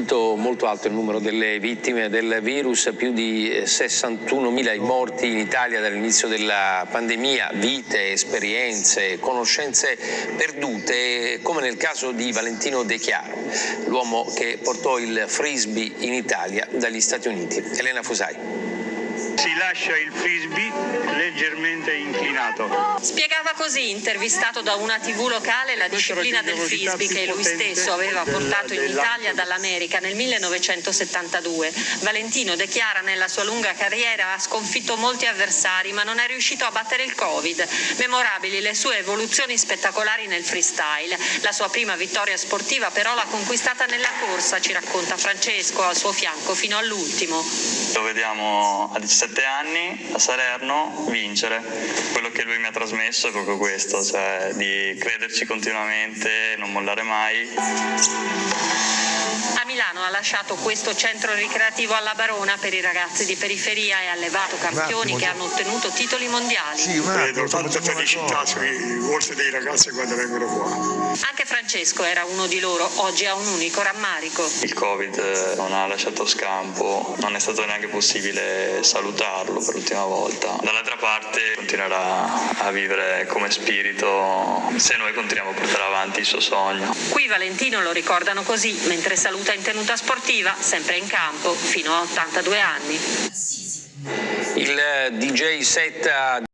colpito molto alto il numero delle vittime del virus, più di 61.000 i morti in Italia dall'inizio della pandemia, vite, esperienze, conoscenze perdute, come nel caso di Valentino De Chiaro, l'uomo che portò il frisbee in Italia dagli Stati Uniti. Elena Fusai. Si lascia il frisbee leggermente inclinato. Spiegava così, intervistato da una tv locale, la disciplina del frisbee che lui stesso aveva portato in Italia dall'America nel 1972. Valentino dichiara nella sua lunga carriera ha sconfitto molti avversari ma non è riuscito a battere il Covid. Memorabili le sue evoluzioni spettacolari nel freestyle. La sua prima vittoria sportiva però l'ha conquistata nella corsa, ci racconta Francesco, al suo fianco fino all'ultimo. Lo vediamo a 17 anni a Salerno vincere. Quello che lui mi ha trasmesso è proprio questo, cioè di crederci continuamente, non mollare mai. A Milano ha lasciato questo centro ricreativo alla Barona per i ragazzi di periferia e ha allevato campioni che hanno ottenuto titoli mondiali. Sì, un attimo, Vedo tanta felicità sui volti dei ragazzi quando vengono qua. Anche Francesco era uno di loro, oggi ha un unico rammarico. Il Covid eh, non ha lasciato scampo, non è stato neanche possibile salutarlo per l'ultima volta. Dall'altra parte continuerà a vivere come spirito se noi continuiamo a portare avanti il suo sogno. Qui Valentino lo ricordano così, mentre saluta in tenuta sportiva, sempre in campo, fino a 82 anni. Il DJ set